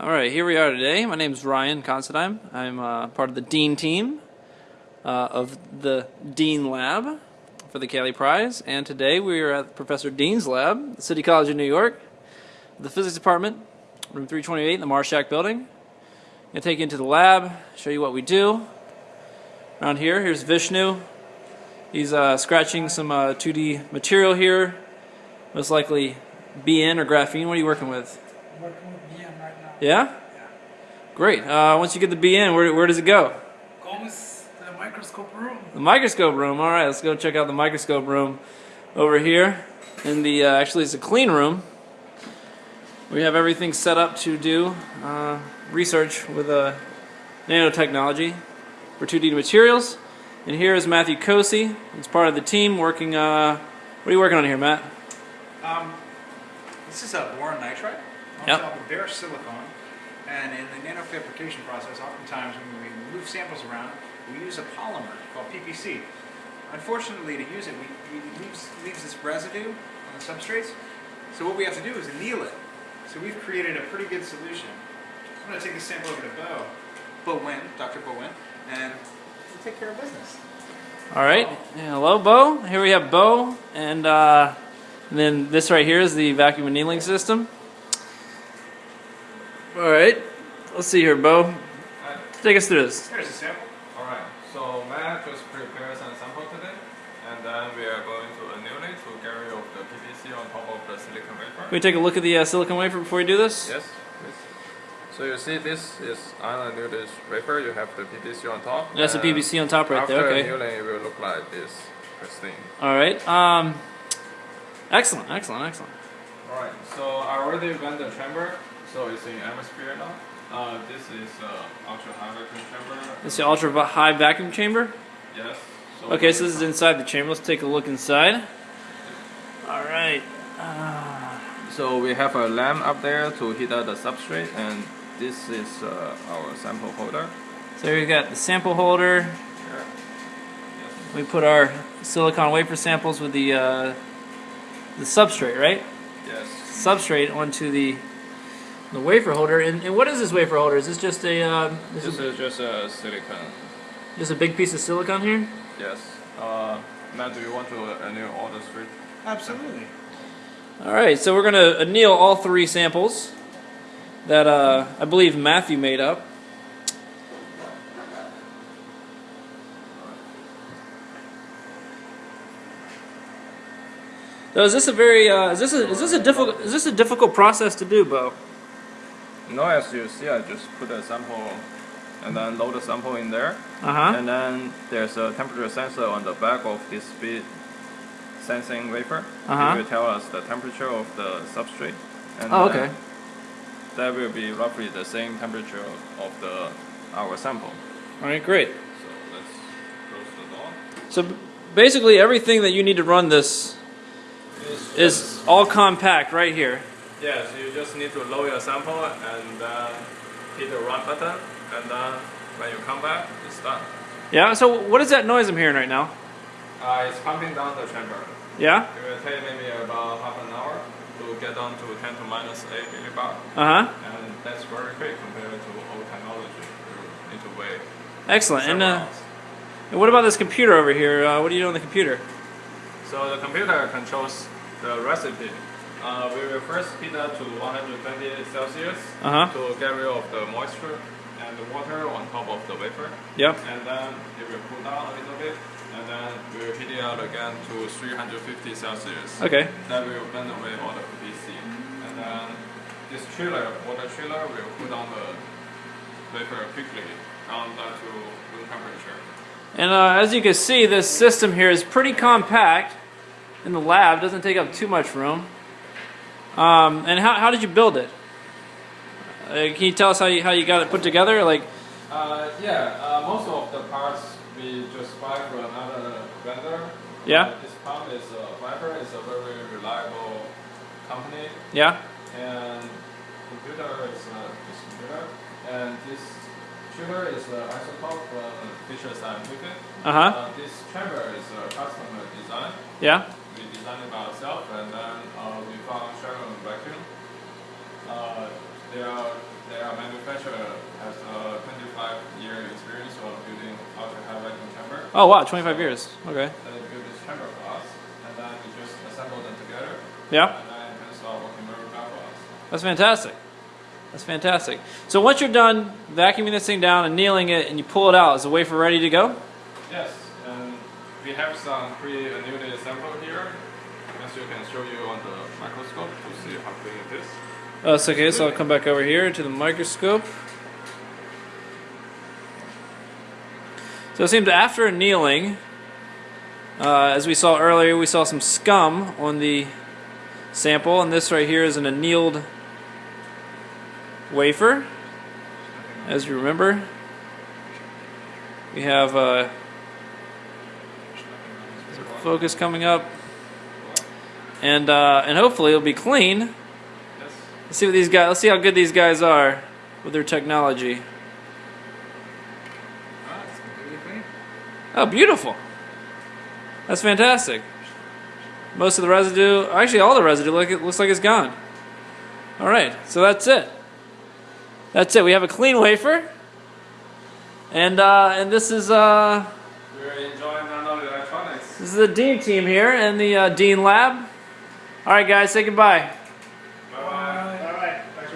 All right, here we are today. My name is Ryan Considine. I'm uh, part of the Dean team uh, of the Dean Lab for the Cayley Prize, and today we are at Professor Dean's lab, City College of New York, the physics department, room 328 in the Marshak building. I'm gonna take you into the lab, show you what we do. Around here, here's Vishnu. He's uh, scratching some uh, 2D material here, most likely BN or graphene. What are you working with? working with now. Yeah? Great. Uh, once you get the BN, where, where does it go? Goes to the microscope room. The microscope room. All right, let's go check out the microscope room over here. In the uh, actually, it's a clean room. We have everything set up to do uh, research with uh, nanotechnology for 2D materials. And here is Matthew Kosey. He's part of the team working. Uh, what are you working on here, Matt? Um, this is a boron nitride on Yep. top of bare silicon. And in the nanofabrication process, oftentimes when we move samples around, we use a polymer called PPC. Unfortunately, to use it, we, leaves, leaves this residue on the substrates. So what we have to do is anneal it. So we've created a pretty good solution. I'm going to take this sample over to Bo, Bo Win, Dr. Bo Win, and we'll take care of business. All right. Hello, Bo. Here we have Bo, and, uh, and then this right here is the vacuum annealing system. All right. Let's see here, Bo. Take us through this. Here's a sample. Alright, so Matt just prepared some sample today, and then we are going to anneal it to get rid of the PVC on top of the silicon wafer. Can we take a look at the uh, silicon wafer before we do this? Yes, please. So you see this is unannealed wafer, you have the PVC on top. That's the PVC on top right after there. Okay. After annealing, it will look like this pristine. All right. Um, excellent. Excellent. Excellent. Alright, so I already went the chamber, so it's in atmosphere now. Uh, this is uh, ultra high vacuum chamber. It's the ultra high vacuum chamber. Yes. So Okay, so this is inside the chamber. Let's take a look inside. All right. Uh, So we have a lamp up there to heat up the substrate, and this is uh, our sample holder. so we've got the sample holder. Yes. We put our silicon wafer samples with the uh, the substrate, right? Yes. Substrate onto the the wafer holder. And, and what is this wafer holder? Is this just a uh, this This is is just a silicon. just a big piece of silicon here? Yes. Uh, Matt, do you want to anneal all the three? Absolutely. All right, so we're gonna anneal all three samples that uh, I believe Matthew made up. So is this a very uh, is this a is this a difficult is this a difficult process to do, Bo? No, as you see, I just put a sample and then load the sample in there. Uh huh. And then there's a temperature sensor on the back of this speed sensing wafer. Uh-huh. It will tell us the temperature of the substrate. And Oh, then okay. That will be roughly the same temperature of the our sample. All right, great. So let's close the door. So basically, everything that you need to run this is all compact right here. Yes, you just need to load your sample and then hit the run button, and then when you come back, it's done. Yeah. So what is that noise I'm hearing right now? Uh, it's pumping down the chamber. Yeah. It will take maybe about half an hour to get down to 10 to minus 8 millibar, Uh huh. and that's very quick compared to old technology. You need to wait Excellent. And uh, and what about this computer over here? Uh, what do you do on the computer? So the computer controls the recipe. Uh, we will first heat up to 120 Celsius Uh huh. to get rid of the moisture and the water on top of the wafer. Yep. and then it will cool down a little bit, and then we will heat it out again to 350 Celsius. Okay. That will burn away all the PVC, and then this chiller, water chiller, will cool down the wafer quickly down, down to room temperature. And uh, as you can see, this system here is pretty compact in the lab. Doesn't take up too much room. Um, and how, how did you build it? Uh, can you tell us how you, how you got it put together? Like, Uh, yeah, uh, most of the parts we just buy from another vendor. Yeah. Uh, this pump is uh, Viper. It's a very reliable company. yeah. and computer is uh, this computer, and this chiller is uh, Isotemp from Fisher Scientific. Uh huh. Uh, this chamber is a customer design. Yeah. We designed it by ourselves, and then uh, we found Sherman vacuum. Uh, They are they are manufacturer has a 25 year experience of building ultra high vacuum chamber. Oh wow, 25 years. Okay. Uh, they build this chamber for and then we just assemble them together, Yeah. and then it start working very well. That's fantastic. That's fantastic. So once you're done vacuuming this thing down and annealing it, and you pull it out, is the wafer ready to go? Yes, and we have some pre-annealed sample here. As you can show you on the microscope to see how clean it is. Oh, okay. So I'll come back over here to the microscope. So it seems after annealing, uh, as we saw earlier, we saw some scum on the sample, and this right here is an annealed wafer. As you remember, we have uh, focus coming up, and uh, and hopefully it'll be clean. Let's see what these guys. Let's see how good these guys are with their technology. Ah, it's completely clean. Oh, beautiful! That's fantastic. Most of the residue, actually, all the residue, look, it looks like it's gone. All right, so that's it. That's it. We have a clean wafer, and uh, and this is uh, We're enjoying electronics. this is the Dean team here in the uh, Dean Lab. All right, guys, say goodbye.